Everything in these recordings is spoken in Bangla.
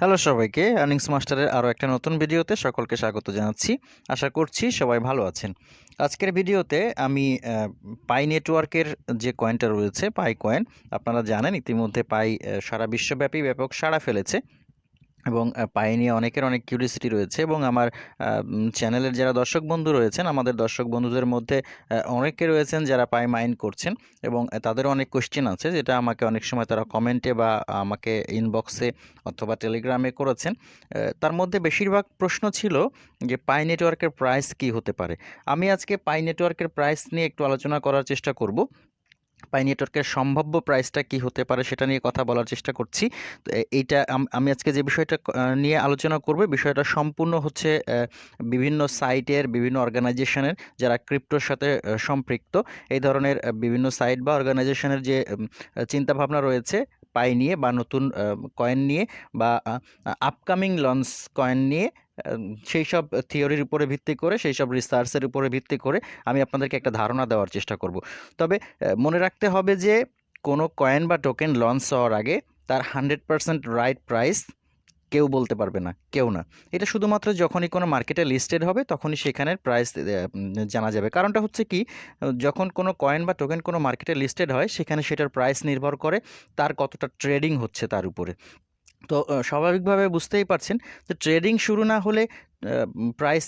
হ্যালো সবাইকে আর্নিংস মাস্টারের আরও একটা নতুন ভিডিওতে সকলকে স্বাগত জানাচ্ছি। আশা করছি সবাই ভালো আছেন। আজকের ভিডিওতে আমি পাই নেটওয়ার্কের যে কয়েনটা রয়েছে পাই কয়েন আপনারা জানেন ইতিমধ্যে পাই সারা বিশ্বব্যাপী ব্যাপক সাড়া ফেলেছে। এবং পাই নিয়ে অনেকের অনেক কিউরিয়াসিটি রয়েছে এবং আমার চ্যানেলের যারা দর্শক বন্ধু রয়েছেন, আমাদের দর্শক বন্ধুদের মধ্যে অনেকে রয়েছেন যারা পাই মাইন্ড করছেন এবং তাদেরও অনেক কোশ্চেন আছে যেটা আমাকে অনেক সময় তারা কমেন্টে বা আমাকে ইনবক্সে অথবা টেলিগ্রামে করেছেন। তার মধ্যে বেশিরভাগ প্রশ্ন ছিল যে পাই নেটওয়ার্কের প্রাইস কি হতে পারে? আমি আজকে পাই নেটওয়ার্কের প্রাইস নিয়ে একটু আলোচনা করার চেষ্টা করব। পাই নেটওয়ার্কের সম্ভাব্য প্রাইসটা কি হতে পারে সেটা নিয়ে কথা বলার চেষ্টা করছি। তো এইটা আমি আজকে যে বিষয়টা নিয়ে আলোচনা করব, বিষয়টা সম্পূর্ণ হচ্ছে বিভিন্ন সাইটের, বিভিন্ন অর্গানাইজেশনের যারা ক্রিপ্টোর সাথে সম্পৃক্ত, এই ধরনের বিভিন্ন সাইট বা অর্গানাইজেশনের যে চিন্তাভাবনা রয়েছে, পাই নিয়ে বা নতুন কয়েন নিয়ে বা আপকামিং লঞ্চ কয়েন নিয়ে সেই সব থিওরির উপরে ভিত্তি করে সেই সব রিসার্চের উপরে ভিত্তি করে আমি আপনাদেরকে একটা ধারণা দেওয়ার চেষ্টা করব। তবে মনে রাখতে হবে যে, কোনো কয়েন বা টোকেন লঞ্চ হওয়ার আগে তার হান্ড্রেড পারসেন্ট রাইট প্রাইস কেউ বলতে পারবে না, কেউ না। এটা শুধুমাত্র যখনই কোনো মার্কেটে লিস্টেড হবে, তখনই সেখানের প্রাইস জানা যাবে। কারণটা হচ্ছে কি যখন কোনো কয়েন বা টোকেন কোনো মার্কেটে লিস্টেড হয়, সেখানে সেটার প্রাইস নির্ভর করে তার কতটা ট্রেডিং হচ্ছে তার উপরে। তো স্বাভাবিকভাবে বুঝতেই পারছেন যে ট্রেডিং শুরু না হলে প্রাইস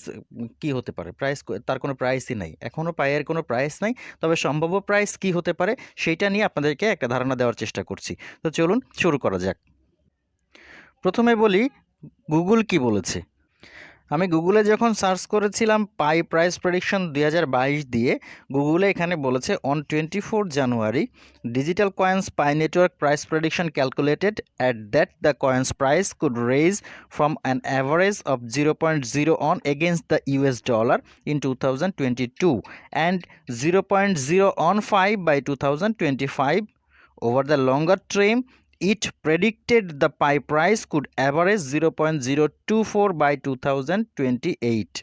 কি হতে পারে? প্রাইস তার কোনো প্রাইসই নাই। এখনও পায়ের কোনো প্রাইস নাই, তবে সম্ভাব্য প্রাইস কি হতে পারে সেইটা নিয়ে আপনাদেরকে একটা ধারণা দেওয়ার চেষ্টা করছি। তো চলুন শুরু করা যাক। প্রথমে বলি গুগল কি বলেছে? আমি গুগলে যখন সার্চ করেছিলাম পাই প্রাইস প্রেডিকশন দুই হাজার বাইশ দিয়ে গুগলে এখানে বলেছে on twenty four January digital coins pi network price prediction calculated at that the coins price could raise from an average of zero point zero one against the US dollar in two thousand twenty two and zero point zero one five by two thousand twenty five over the longer term it predicted the pie price could average 0.024 by 2028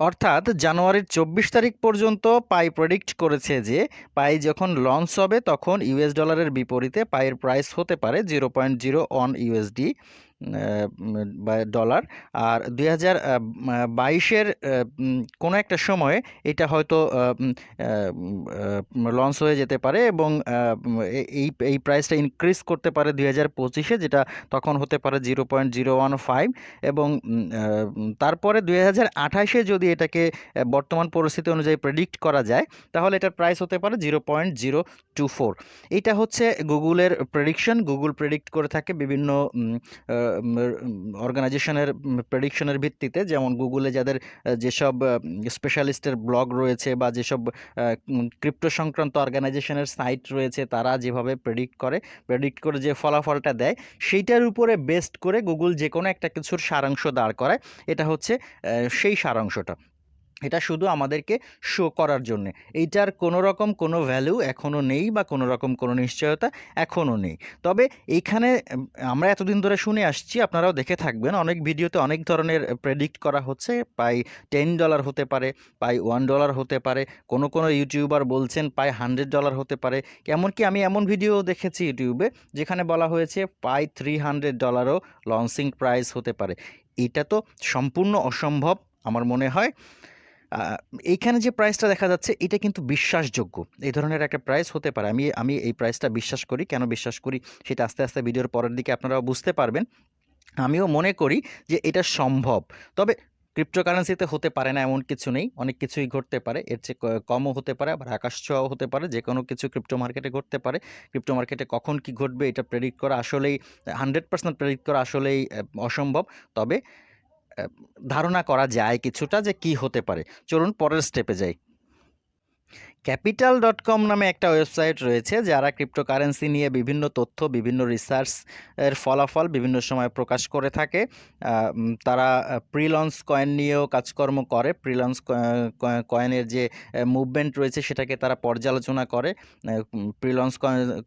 অর্থাৎ জানুয়ারির চব্বিশ তারিখ পর্যন্ত পাই প্রেডিক্ট করেছে যে পাই যখন লঞ্চ হবে তখন ইউএস ডলারের বিপরীতে পাইয়ের প্রাইস হতে পারে zero point zero one USD dollar আর দুই হাজার বাইশের কোনো একটা সময়ে এটা হয়তো লঞ্চ হয়ে যেতে পারে এবং এই এই প্রাইসটা ইনক্রিজ করতে পারে দুই হাজার পঁচিশে, যেটা তখন হতে পারে zero point zero one five এবং তারপরে দুই হাজার আঠাশে যদি এটাকে বর্তমান পরিস্থিতি অনুযায়ী প্রেডিক্ট করা যায়, তাহলে এটার প্রাইস হতে পারে zero point zero two four এটা হচ্ছে গুগলের প্রেডিকশন গুগল প্রেডিক্ট করে থাকে বিভিন্ন অর্গানাইজেশনের প্রেডিকশনের ভিত্তিতে যেমন গুগলে যাদের যেসব স্পেশালিস্টের ব্লগ রয়েছে বা যেসব ক্রিপ্টো সংক্রান্ত অর্গানাইজেশনের সাইট রয়েছে, তারা যেভাবে প্রেডিক্ট করে প্রেডিক্ট করে যে ফলাফলটা দেয়, সেইটার উপরে বেস্ট করে গুগল যে কোনো একটা কিছুর সারাংশ দাঁড় করায়। এটা হচ্ছে সেই সারাংশটা। এটা শুধু আমাদেরকে শো করার জন্যে। এইটার কোনো রকম কোনো ভ্যালু এখনও নেই বা কোনো রকম কোনো নিশ্চয়তা এখনও নেই। তবে এইখানে, আমরা এতদিন ধরে শুনে আসছি, আপনারাও দেখে থাকবেন, অনেক ভিডিওতে অনেক ধরনের প্রেডিক্ট করা হচ্ছে। পাই টেন ডলার হতে পারে, পাই ওয়ান ডলার হতে পারে, কোনো কোনো ইউটিউবার বলছেন পাই হান্ড্রেড ডলার হতে পারে। এমনকি আমি এমন ভিডিও দেখেছি ইউটিউবে যেখানে বলা হয়েছে পাই থ্রি হান্ড্রেড ডলারও লঞ্চিং প্রাইস হতে পারে। এটা তো সম্পূর্ণ অসম্ভব, আমার মনে হয়। এইখানে যে প্রাইসটা দেখা যাচ্ছে, এটা কিন্তু বিশ্বাসযোগ্য। এই ধরনের একটা প্রাইস হতে পারে। আমি আমি এই প্রাইসটা বিশ্বাস করি। কেন বিশ্বাস করি? সেটা আস্তে আস্তে ভিডিওর পরের দিকে আপনারাও বুঝতে পারবেন। আমিও মনে করি যে এটা সম্ভব। তবে ক্রিপ্টোকারেন্সিতে হতে পারে না এমন কিছু নেই। অনেক কিছুই ঘটতে পারে। এর চেয়ে কমও হতে পারে, আবার আকাশ ছোঁয়াও হতে পারে। যে কোনো কিছু ক্রিপ্টো মার্কেটে ঘটতে পারে। ক্রিপ্টো মার্কেটে কখন কি ঘটবে এটা প্রেডিক্ট করা আসলেই হান্ড্রেড পার্সেন্ট প্রেডিক্ট করা আসলেই, অসম্ভব। তবে ধারণা করা যায় কিছুটা যে কি হতে পারে। চলুন পরের স্টেপে যাই। ক্যাপিটাল ডট কম নামে একটা ওয়েবসাইট রয়েছে যারা ক্রিপ্টোকারেন্সি নিয়ে বিভিন্ন তথ্য, বিভিন্ন রিসার্চ এর ফলাফল বিভিন্ন সময় প্রকাশ করে থাকে। তারা প্রি লঞ্চ কয়েন নিয়েও কাজকর্ম করে। প্রি লঞ্চ কয়েনের যে মুভমেন্ট রয়েছে সেটাকে তারা পর্যালোচনা করে। প্রি লঞ্চ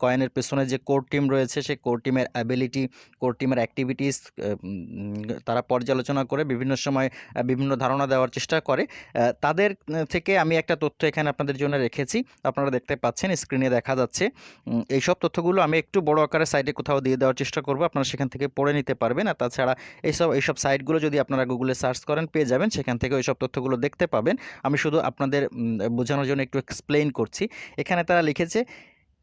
কয়েনের পেছনে যে কোর টিম রয়েছে সেই কোর টিমের অ্যাবিলিটি কোর টিমের অ্যাক্টিভিটিস তারা পর্যালোচনা করে, বিভিন্ন সময় বিভিন্ন ধারণা দেওয়ার চেষ্টা করে। তাদের থেকে আমি একটা তথ্য এখানে আপনাদের জন্য রেখেছি। আপনারা দেখতে পাচ্ছেন স্ক্রিনে দেখা যাচ্ছে। এইসব তথ্যগুলো আমি একটু বড় আকারে সাইডে কোথাও দিয়ে দেওয়ার চেষ্টা করব। আপনারা সেখান থেকে পড়ে নিতে পারবেন। আর তাছাড়া এইসব এইসব সাইটগুলো যদি আপনারা গুগলে সার্চ করেন, পেয়ে যাবেন। সেখান থেকে ওইসব তথ্যগুলো দেখতে পাবেন। আমি শুধু আপনাদের বোঝানোর জন্য একটু এক্সপ্লেইন করছি। এখানে তারা লিখেছে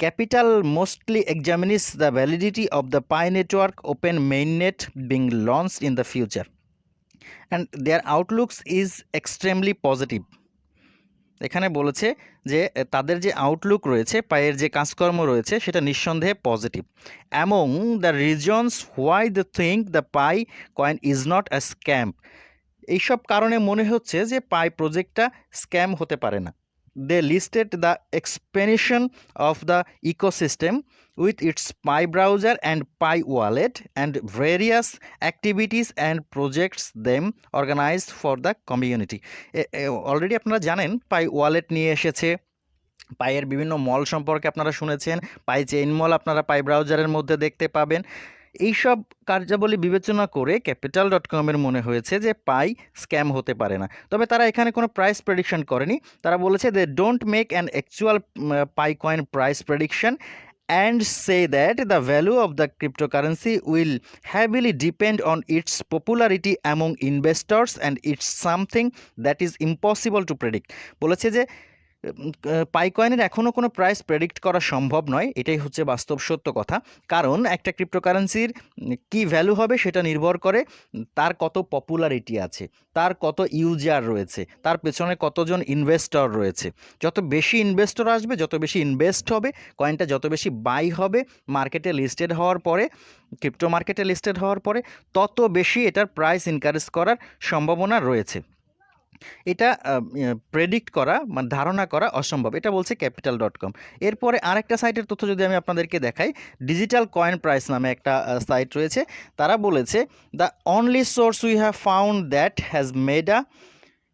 capital mostly examines the validity of the Pi network open mainnet being launch in the future and their outlooks is extremely positive এখানে বলেছে যে তাদের যে আউটলুক রয়েছে, পায়ের যে কাজকর্ম রয়েছে, সেটা নিঃসন্দেহে positive among the reasons why the think the Pi coin is not a scam এইসব কারণে মনে হচ্ছে যে পাই প্রজেক্টটা স্ক্যাম হতে পারে না। They listed the explanation of the ecosystem with its Pi browser and Pi wallet and various activities and projects them organised for the community already আপনারা জানেন পাই ওয়ালেট নিয়ে এসেছে। পায়ের বিভিন্ন মল সম্পর্কে আপনারা শুনেছেন। পাই চেইন মল আপনারা পাই ব্রাউজারের মধ্যে দেখতে পাবেন। এইসব কার্যাবলী বিবেচনা করে ক্যাপিটাল ডট কমের মনে হয়েছে যে পাই স্ক্যাম হতে পারে না। তবে তারা এখানে কোনো প্রাইস প্রেডিকশন করেনি। তারা বলেছে they don't make an actual Pi coin price prediction and say that the value of the cryptocurrency will heavily depend on its popularity among investors and it's something that is impossible to predict বলেছে যে পাইকয়েনের এখনও কোনো প্রাইস প্রেডিক্ট করা সম্ভব নয়, এটাই হচ্ছে বাস্তব সত্য কথা। কারণ একটা ক্রিপ্টোকারেন্সির কি ভ্যালু হবে সেটা নির্ভর করে তার কত পপুলারিটি আছে, তার কত ইউজার রয়েছে, তার পেছনে কতজন ইনভেস্টর রয়েছে। যত বেশি ইনভেস্টর আসবে, যত বেশি ইনভেস্ট হবে কয়েনটা যত বেশি বাই হবে মার্কেটে লিস্টেড হওয়ার পরে ক্রিপ্টো মার্কেটে লিস্টেড হওয়ার পরে, তত বেশি এটার প্রাইস ইনকারেজ করার সম্ভাবনা রয়েছে। এটা প্রেডিক্ট করা মানে ধারণা করা অসম্ভব। এটা বলছে ক্যাপিটাল ডট কম এরপরে আরেকটা সাইটের তথ্য যদি আমি আপনাদেরকে দেখাই ডিজিটাল কয়েন প্রাইস নামে একটা সাইট রয়েছে। তারা বলেছে the only source we have found that has made a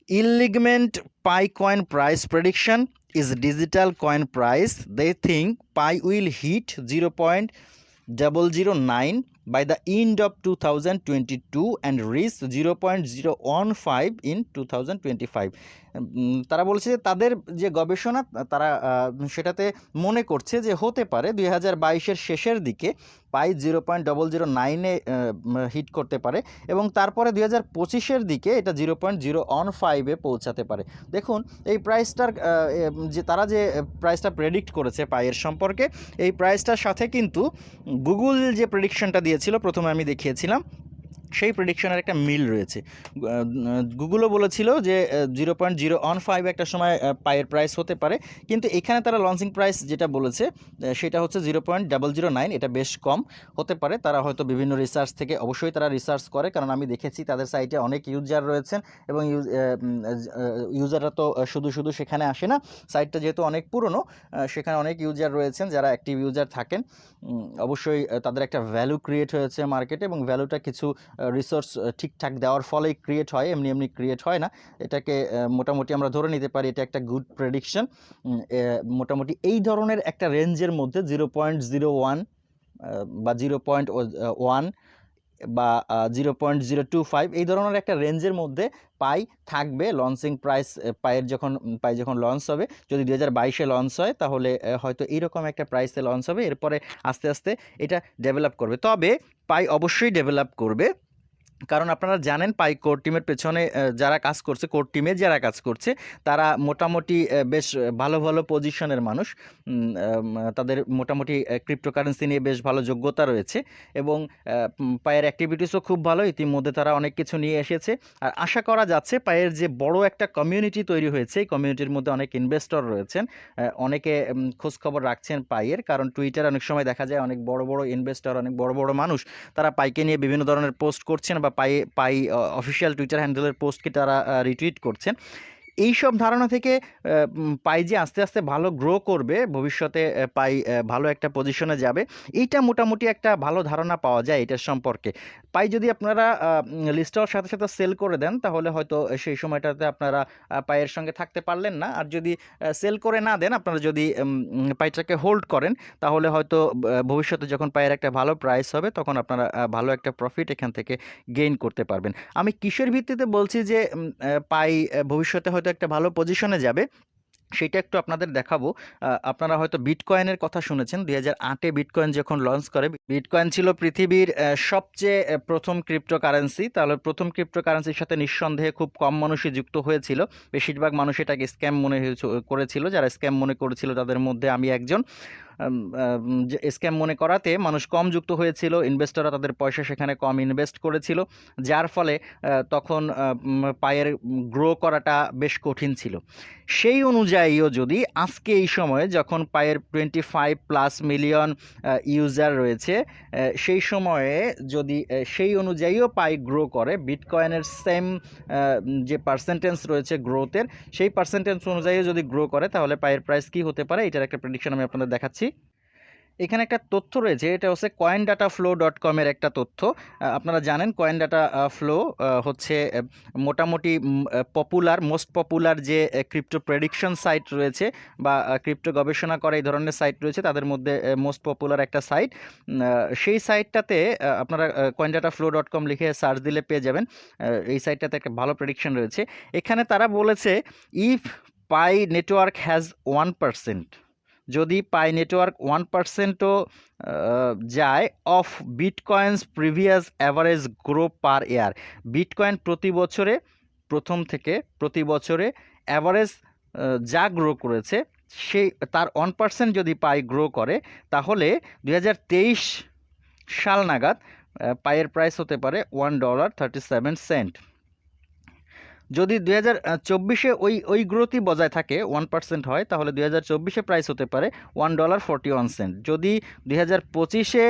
alignment Pi coin price prediction is digital coin price is digital coin price. They think pi will hit 0.009 by the end of 2022 and reach 0.015 in 2025 um, তারা বলছে যে তাদের যে গবেষণা, তারা সেটাতে মনে করছে যে হতে পারে দুই হাজার বাইশের শেষের দিকে Pi zero point double zero নাইনে হিট করতে পারে এবং তারপরে দুই হাজার পঁচিশের দিকে এটা জিরো পয়েন্ট জিরো অন ফাইভে পৌঁছাতে পারে। দেখুন, এই প্রাইসটার যে তারা যে প্রাইসটা প্রেডিক্ট করেছে পায়ের সম্পর্কে, এই প্রাইসটার সাথে কিন্তু গুগল যে প্রেডিকশনটা দিয়েছিল, প্রথমে আমি দেখিয়েছিলাম সেই প্রেডিকশনের একটা মিল রয়েছে। গুগলও বলেছিল যে zero point zero one five একটা সময় পায়ের প্রাইস হতে পারে। কিন্তু এখানে তারা লঞ্চিং প্রাইস যেটা বলেছে সেটা হচ্ছে zero point double zero nine এটা বেশ কম হতে পারে। তারা হয়তো বিভিন্ন রিসার্চ থেকে অবশ্যই তারা রিসার্চ করে, কারণ আমি দেখেছি তাদের সাইটে অনেক ইউজার রয়েছেন এবং ইউজাররা তো শুধু শুধু সেখানে আসে না। সাইটটা যেহেতু অনেক পুরনো সেখানে অনেক ইউজার রয়েছেন যারা অ্যাক্টিভ ইউজার থাকেন। অবশ্যই তাদের একটা ভ্যালু ক্রিয়েট হয়েছে মার্কেটে এবং ভ্যালুটা কিছু রিসোর্স ঠিকঠাক দেওয়ার ফলেই ক্রিয়েট হয়, এমনি এমনি ক্রিয়েট হয় না। এটাকে মোটামুটি আমরা ধরে নিতে পারি, এটা একটা গুড প্রেডিকশন মোটামুটি এই ধরনের একটা রেঞ্জের মধ্যে জিরো পয়েন্ট জিরো ওয়ান বা জিরো পয়েন্ট ওয়ান বা zero point zero two five এই ধরনের একটা রেঞ্জের মধ্যে পাই থাকবে। লঞ্চিং প্রাইস পায়ের যখন পাই যখন লঞ্চ হবে, যদি দু হাজার বাইশে লঞ্চ হয়, তাহলে হয়তো এইরকম একটা প্রাইসে লঞ্চ হবে, এরপরে আস্তে আস্তে এটা ডেভেলপ করবে। তবে পাই অবশ্যই ডেভেলপ করবে। কারণ আপনারা জানেন পাই কোর টিমের পেছনে যারা কাজ করছে, কোর টিমে যারা কাজ করছে, তারা মোটামুটি বেশ ভালো ভালো পজিশনের মানুষ। তাদের মোটামুটি ক্রিপ্টোকারেন্সি নিয়ে বেশ ভালো যোগ্যতা রয়েছে এবং পায়ের অ্যাক্টিভিটিসও খুব ভালো। ইতিমধ্যে তারা অনেক কিছু নিয়ে এসেছে। আর আশা করা যাচ্ছে পায়ের যে বড় একটা কমিউনিটি তৈরি হয়েছে, এই কমিউনিটির মধ্যে অনেক ইনভেস্টর রয়েছেন অনেকে খোঁজখবর রাখছেন পায়ের কারণ টুইটারে অনেক সময় দেখা যায় অনেক বড় বড় ইনভেস্টর অনেক বড় বড় মানুষ, তারা পাইকে নিয়ে বিভিন্ন ধরনের পোস্ট করছেন বা পাই পাই অফিসিয়াল টুইটার হ্যান্ডেলের পোস্টকে তারা রিটুইট করছেন। এই সব ধারণা থেকে পাই যে আস্তে আস্তে ভালো গ্রো করবে, ভবিষ্যতে পাই ভালো একটা পজিশনে যাবে, এইটা মোটামুটি একটা ভালো ধারণা পাওয়া যায় এটার সম্পর্কে। পাই যদি আপনারা লিস্ট হওয়ার সাথে সাথে সেল করে দেন, তাহলে হয়তো সেই সময়টাতে আপনারা পায়ের সঙ্গে থাকতে পারলেন না। আর যদি সেল করে না দেন, আপনারা যদি পাইটাকে হোল্ড করেন, তাহলে হয়তো ভবিষ্যতে যখন পায়ের একটা ভালো প্রাইস হবে, তখন আপনারা ভালো একটা প্রফিট এখান থেকে গেইন করতে পারবেন। আমি কিসের ভিত্তিতে বলছি যে পাই ভবিষ্যতে হয়তো একটা ভালো পজিশনে যাবে। সেটা একটু আপনাদের দেখাবো। আপনারা হয়তো বিটকয়েনের কথা শুনেছেন। দুই হাজার আটে বিটকয়েন যখন লঞ্চ করে বিটকয়েন ছিল পৃথিবীর সবচেয়ে প্রথম ক্রিপ্টোকারেন্সি তাহলে প্রথম ক্রিপ্টোকারেন্সির সাথে নিঃসন্দেহে খুব কম মানুষই যুক্ত হয়েছিল। বেশিরভাগ মানুষ এটাকে স্ক্যাম মনে করেছিল। যারা স্ক্যাম মনে করেছিল তাদের মধ্যে আমি একজন। স্ক্যাম মনে করাতে মানুষ কম যুক্ত হয়েছিল ইনভেস্টররা তাদের পয়সা সেখানে কম ইনভেস্ট করেছিল, যার ফলে তখন পায়ের গ্রো করাটা বেশ কঠিন ছিল। সেই অনুযায়ীও যদি আজকে এই সময়ে যখন পায়ের twenty five plus million user রয়েছে সেই সময়ে যদি সেই অনুযায়ীও পাই গ্রো করে বিটকয়েনের সেম যে পার্সেন্টেজ রয়েছে গ্রোথের সেই পার্সেন্টেজ অনুযায়ী যদি গ্রো করে, তাহলে পায়ের প্রাইস কি হতে পারে? এটার একটা প্রেডিকশন আমি আপনাদের দেখাচ্ছি। এখানে একটা তথ্য রয়েছে, এটা হচ্ছে কয়েন ডাটা ফ্লো ডট কমের একটা তথ্য। আপনারা জানেন কয়েন ডাটা ফ্লো হচ্ছে মোটামুটি পপুলার মোস্ট পপুলার যে ক্রিপ্টো প্রেডিকশন সাইট রয়েছে বা ক্রিপ্টো গবেষণা করে এই ধরনের সাইট রয়েছে, তাদের মধ্যে মোস্ট পপুলার একটা সাইট সেই সাইটটাতে আপনারা coin data flow dot com লিখে সার্চ দিলে পেয়ে যাবেন। এই সাইটটাতে একটা ভালো প্রেডিকশন রয়েছে। এখানে তারা বলেছে if Pi network has one percent যদি পাই নেটওয়ার্ক ওয়ান পার্সেন্টও যায় of bitcoins previous average grow per year. Bitcoin প্রতি বছরে, প্রথম থেকে প্রতি বছরে অ্যাভারেজ যা গ্রো করেছে, সেই, তার ওয়ান পার্সেন্ট যদি পাই গ্রো করে, তাহলে দু হাজার তেইশ সাল নাগাদ পায়ের প্রাইস হতে পারে one dollar thirty seven cent. যদি দুই হাজার চব্বিশে ওই ওই গ্রোথই বজায় থাকে ওয়ান পার্সেন্ট হয়, তাহলে দুই হাজার চব্বিশে প্রাইস হতে পারে one dollar forty one cent যদি দুই হাজার পঁচিশে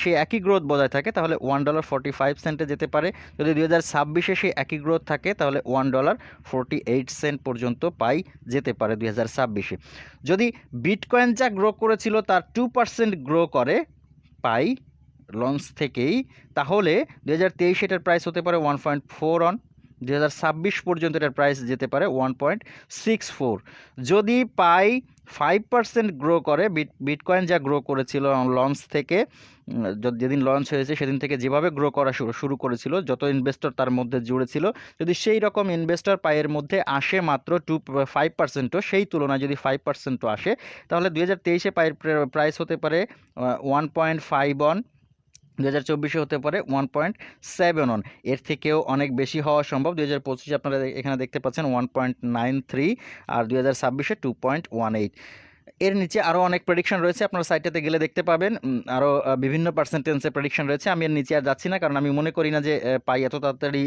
সে একই গ্রোথ বজায় থাকে, তাহলে ওয়ান ডলার ফর্টি ফাইভ সেন্টে যেতে পারে। যদি দুই হাজার ছাব্বিশে সে একই গ্রোথ থাকে, তাহলে one dollar forty eight cent পর্যন্ত পাই যেতে পারে দুই হাজার ছাব্বিশে। যদি বিটকয়েন যা গ্রো করেছিল, তার টু পার্সেন্ট গ্রো করে, পাই লঞ্চ থেকেই, তাহলে দু হাজার তেইশে এটার প্রাইস হতে পারে ওয়ান পয়েন্ট ফোর অন দু হাজার ছাব্বিশ পর্যন্ত এটার প্রাইস যেতে পারে ওয়ান পয়েন্ট সিক্স ফোর যদি পাই ফাইভ পার্সেন্ট গ্রো করে বিট বিটকয়েন যা গ্রো করেছিল লঞ্চ থেকে যেদিন লঞ্চ হয়েছে সেদিন থেকে যেভাবে গ্রো করা শুরু শুরু করেছিল, যত ইনভেস্টর তার মধ্যে জুড়ে ছিল, যদি সেই রকম ইনভেস্টর পায়ের মধ্যে আসে মাত্র টু ফাইভ পার্সেন্টও সেই তুলনায় যদি ফাইভ পার্সেন্টও আসে, তাহলে দুই হাজার তেইশে পায়ের প্রাইস হতে পারে ওয়ান পয়েন্ট ফাইভ অন দু হাজার চব্বিশে হতে পারে ওয়ান পয়েন্ট সেভেন ওয়ানের থেকেও অনেক বেশি হওয়া সম্ভব। দু হাজার পঁচিশে আপনারা এখানে দেখতে পাচ্ছেন ওয়ান পয়েন্ট নাইন থ্রি আর দু হাজার ছাব্বিশে টু পয়েন্ট ওয়ান এইট এর নিচে আরও অনেক প্রেডিকশন রয়েছে, আপনার সাইটটাতে গেলে দেখতে পাবেন। আরও বিভিন্ন পার্সেন্টেন্সের প্রেডিকশন রয়েছে। আমি এর নিচে আর যাচ্ছি না, কারণ আমি মনে করি না যে পাই এত তাড়াতাড়ি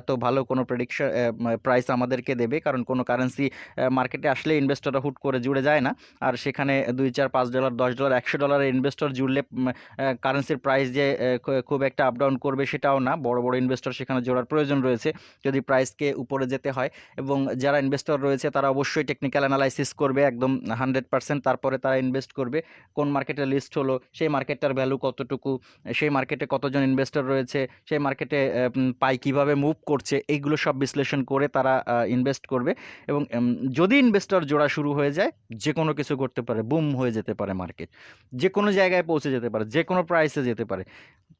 এত ভালো কোনো প্রেডিকশন প্রাইস আমাদেরকে দেবে। কারণ কোনো কারেন্সি মার্কেটে আসলে ইনভেস্টররা হুট করে জুড়ে যায় না। আর সেখানে দুই চার পাঁচ ডলার দশ ডলার একশো ডলারের ইনভেস্টর জুড়লে কারেন্সির প্রাইস যে খুব একটা আপ ডাউন করবে সেটাও না। বড় বড় ইনভেস্টর সেখানে জোড়ার প্রয়োজন রয়েছে, যদি প্রাইসকে উপরে যেতে হয়। এবং যারা ইনভেস্টর রয়েছে, তারা অবশ্যই টেকনিক্যাল অ্যানালাইসিস করবে, একদম হান্ড্রেড পার্সেন্ট তারপরে তারা ইনভেস্ট করবে। কোন মার্কেটে লিস্ট হলো, সেই মার্কেটটার ভ্যালু কতটুকু, সেই মার্কেটে কতজন ইনভেস্টর রয়েছে, সেই মার্কেটে পাই কীভাবে মুভ করছে, এইগুলো সব বিশ্লেষণ করে তারা ইনভেস্ট করবে এবং যদি ইনভেস্টর জোড়া শুরু হয়ে যায় যে কোনো কিছু করতে পারে, বুম হয়ে যেতে পারে মার্কেট। যে কোনো জায়গায় পৌঁছে যেতে পারে যে কোনো প্রাইসে যেতে পারে।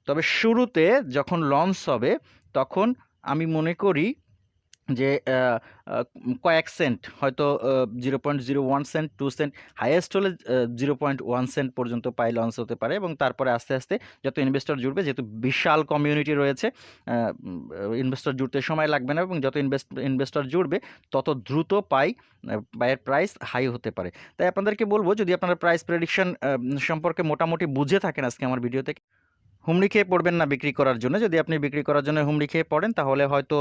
তবে শুরুতে যখন লঞ্চ হবে, তখন আমি মনে করি যে কয়েক সেন্ট, হয়তো zero point zero one cent, two cent, highest হলে জিরো পয়েন্ট ওয়ান সেন্ট পর্যন্ত পাই লঞ্চ হতে পারে এবং তারপরে আস্তে আস্তে যত ইনভেস্টর জুড়বে, যেহেতু বিশাল কমিউনিটি রয়েছে ইনভেস্টর জুড়তে সময় লাগবে না এবং যত ইনভেস্ট, ইনভেস্টর জুড়বে, তত দ্রুত পাই পায়ের প্রাইস হাই হতে পারে। তাই আপনাদেরকে বলব, যদি আপনারা প্রাইস প্রেডিকশন সম্পর্কে মোটামুটি বুঝে থাকেন আজকে আমার ভিডিওতে হুমড়ি খেয়ে পড়বেন না বিক্রি করার জন্য। যদি আপনি বিক্রি করার জন্য হুমড়ি খেয়ে পড়েন, তাহলে হয়তো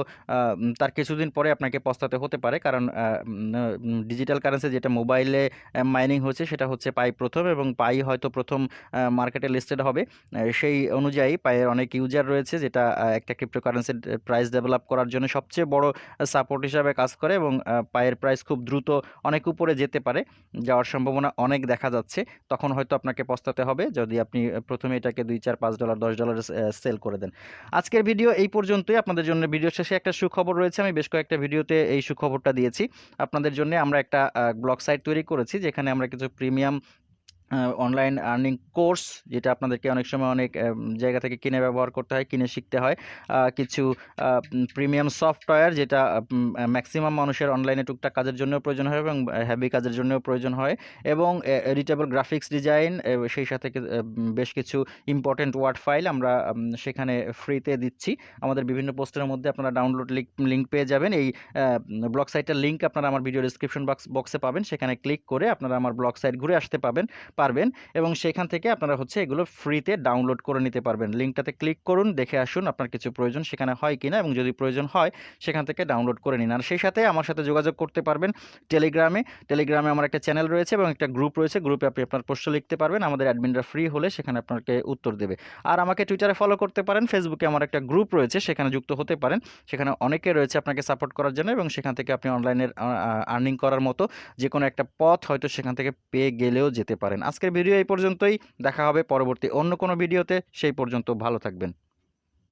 তার কিছুদিন পরে আপনাকে পস্তাতে হতে পারে। কারণ ডিজিটাল কারেন্সি যেটা মোবাইলে মাইনিং হচ্ছে, সেটা হচ্ছে পাই প্রথম এবং পাই হয়তো প্রথম মার্কেটে লিস্টেড হবে। সেই অনুযায়ী পায়ের অনেক ইউজার রয়েছে, যেটা একটা ক্রিপ্টোকারেন্সির প্রাইস ডেভেলপ করার জন্য সবচেয়ে বড় সাপোর্ট হিসাবে কাজ করে এবং পায়ের প্রাইস খুব দ্রুত অনেক উপরে যেতে পারে। যাওয়ার সম্ভাবনা অনেক দেখা যাচ্ছে। তখন হয়তো আপনাকে পস্তাতে হবে। যদি আপনি প্রথমে এটাকে দুই, চার, পাঁচ ডলার দশ ডলার সেল করে দেন। আজকের ভিডিও এই পর্যন্তই। আপনাদের জন্য ভিডিও শেষে একটা সুখবর রয়েছে। আমি বেশ কয়েকটা ভিডিওতে এই সুখবরটা দিয়েছি। আপনাদের জন্য আমরা একটা ব্লগ সাইট তৈরি করেছি, যেখানে আমরা কিছু প্রিমিয়াম অনলাইন আর্নিং কোর্স যেটা আপনাদেরকে অনেক সময় অনেক জায়গা থেকে কিনে ব্যবহার করতে হয়, কিনে শিখতে হয়। কিছু প্রিমিয়াম সফটওয়্যার যেটা ম্যাক্সিমাম মানুষের অনলাইনে টুকটাক কাজের জন্য প্রয়োজন হয় এবং হ্যাভি কাজের জন্য প্রয়োজন হয় এবং এডিটেবল গ্রাফিক্স ডিজাইন সেই সাথে বেশ কিছু ইম্পর্টেন্ট ওয়ার্ড ফাইল আমরা সেখানে ফ্রিতে দিচ্ছি। আমাদের বিভিন্ন পোস্টের মধ্যে আপনারা ডাউনলোড লিঙ্ক লিঙ্ক পেয়ে যাবেন। এই ব্লগ সাইটের লিঙ্ক আপনারা আমার ভিডিও ডিসক্রিপশন বক্স বক্সে পাবেন। সেখানে ক্লিক করে আপনারা আমার ব্লগ সাইট ঘুরে আসতে পাবেন। পারবেন এবং সেখান থেকে আপনারা হচ্ছে এগুলো ফ্রিতে ডাউনলোড করে নিতে পারবেন। লিঙ্কটাতে ক্লিক করুন, দেখে আসুন আপনার কিছু প্রয়োজন সেখানে হয় কিনা এবং যদি প্রয়োজন হয় সেখান থেকে ডাউনলোড করে নিন। আর সেই সাথে আমার সাথে যোগাযোগ করতে পারবেন টেলিগ্রামে টেলিগ্রামে আমার একটা চ্যানেল রয়েছে এবং একটা গ্রুপ রয়েছে। গ্রুপে আপনি আপনার প্রশ্ন লিখতে পারবেন, আমাদের অ্যাডমিনরা ফ্রি হলে সেখানে আপনাকে উত্তর দেবে। আর আমাকে টুইটারে ফলো করতে পারেন ফেসবুকে আমার একটা গ্রুপ রয়েছে, সেখানে যুক্ত হতে পারেন। সেখানে অনেকে রয়েছে আপনাকে সাপোর্ট করার জন্য এবং সেখান থেকে আপনি অনলাইনের আর্নিং করার মতো যে কোনো একটা পথ হয়তো সেখান থেকে পেয়ে গেলেও যেতে পারেন। আজকের ভিডিও এই পর্যন্তই। দেখা হবে পরবর্তী অন্য কোনো ভিডিওতে। সেই পর্যন্ত ভালো থাকবেন।